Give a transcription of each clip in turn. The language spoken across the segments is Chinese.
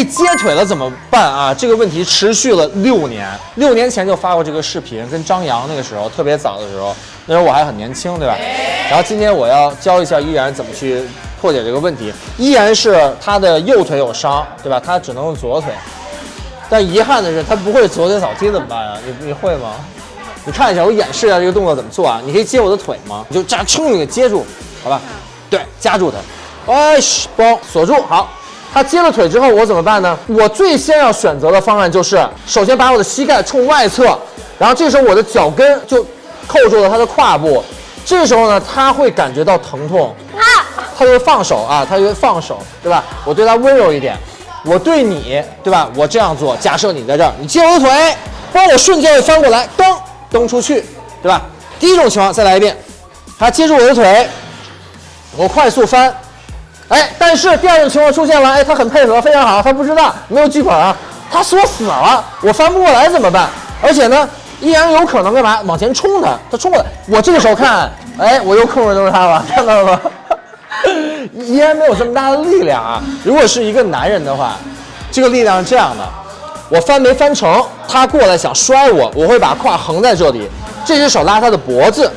被接腿了怎么办啊？这个问题持续了六年，六年前就发过这个视频，跟张扬那个时候特别早的时候，那时候我还很年轻，对吧？然后今天我要教一下依然怎么去破解这个问题。依然是他的右腿有伤，对吧？他只能用左腿，但遗憾的是他不会左腿扫踢怎么办啊？你你会吗？你看一下，我演示一下这个动作怎么做啊？你可以接我的腿吗？你就这样冲着给接住，好吧？对，夹住它，哎，嘣，锁住，好。他接了腿之后，我怎么办呢？我最先要选择的方案就是，首先把我的膝盖冲外侧，然后这时候我的脚跟就扣住了他的胯部，这时候呢，他会感觉到疼痛，他就会放手啊，他就会放手，对吧？我对他温柔一点，我对你，对吧？我这样做，假设你在这儿，你接我的腿，帮我瞬间翻过来，蹬蹬出去，对吧？第一种情况再来一遍，他接住我的腿，我快速翻。哎，但是第二种情况出现了，哎，他很配合，非常好，他不知道没有剧本啊，他锁死了，我翻不过来怎么办？而且呢，依然有可能干嘛？往前冲他，他冲过来，我这个时候看，哎，我又控制住他了，看到了吗？依然没有这么大的力量啊。如果是一个男人的话，这个力量是这样的，我翻没翻成，他过来想摔我，我会把胯横在这里，这只手拉他的脖子。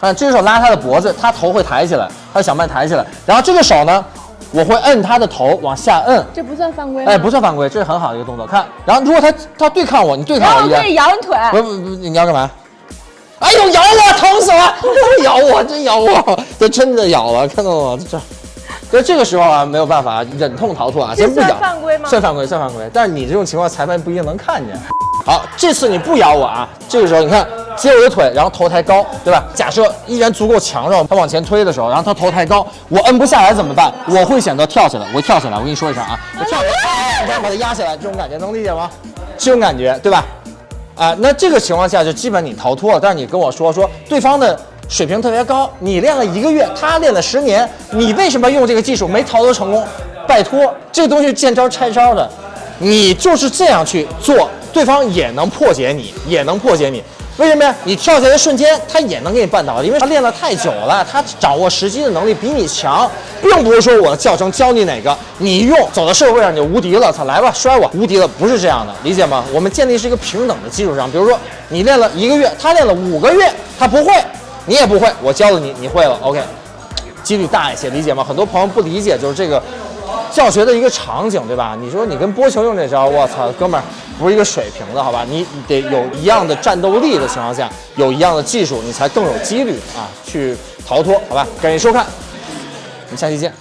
看，这只手拉他的脖子，他头会抬起来，他想办法抬起来。然后这个手呢，我会摁他的头往下摁。这不算犯规哎，不算犯规，这是很好的一个动作。看，然后如果他他对抗我，你对抗我一下。可以摇你腿。不不不，你要干嘛？哎呦，咬我，疼死了！咬我，真咬我，这真的咬了，看到了吗？这，所以这个时候啊，没有办法，忍痛逃脱啊，先不咬。算犯规吗？算犯规，算犯规。但是你这种情况，裁判不一定能看见。好，这次你不咬我啊！这个时候你看，接我的腿，然后头抬高，对吧？假设依然足够强壮，他往前推的时候，然后他头抬高，我摁不下来怎么办？我会选择跳起来，我会跳起来。我跟你说一声啊，我跳起来，这样把他压下来，这种感觉能理解吗？这种感觉，对吧？啊，那这个情况下就基本你逃脱了。但是你跟我说说，对方的水平特别高，你练了一个月，他练了十年，你为什么用这个技术没逃脱成功？拜托，这个东西见招拆招的，你就是这样去做。对方也能破解你，也能破解你，为什么呀？你跳下来的瞬间，他也能给你绊倒，因为他练得太久了，他掌握时机的能力比你强，并不是说我的教程教你哪个，你用走到社会上你就无敌了，操，来吧，摔我，无敌了，不是这样的，理解吗？我们建立是一个平等的基础上，比如说你练了一个月，他练了五个月，他不会，你也不会，我教了你，你会了，OK，几率大一些，理解吗？很多朋友不理解，就是这个。教学的一个场景，对吧？你说你跟波球用这招，我操，哥们儿不是一个水平的，好吧？你得有一样的战斗力的情况下，有一样的技术，你才更有几率啊去逃脱，好吧？感谢收看，我们下期见。